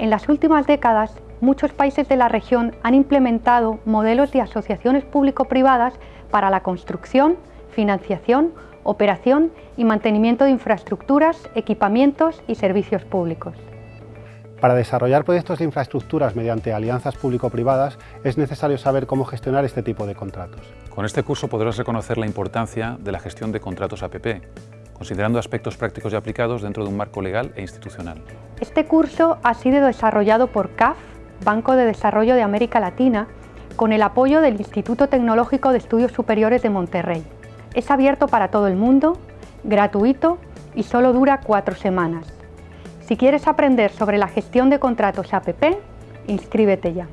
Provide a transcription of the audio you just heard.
En las últimas décadas, muchos países de la región han implementado modelos de asociaciones público-privadas para la construcción, financiación, operación y mantenimiento de infraestructuras, equipamientos y servicios públicos. Para desarrollar proyectos de infraestructuras mediante alianzas público-privadas es necesario saber cómo gestionar este tipo de contratos. Con este curso podrás reconocer la importancia de la gestión de contratos APP, considerando aspectos prácticos y aplicados dentro de un marco legal e institucional. Este curso ha sido desarrollado por CAF, Banco de Desarrollo de América Latina, con el apoyo del Instituto Tecnológico de Estudios Superiores de Monterrey. Es abierto para todo el mundo, gratuito y solo dura cuatro semanas. Si quieres aprender sobre la gestión de contratos APP, inscríbete ya.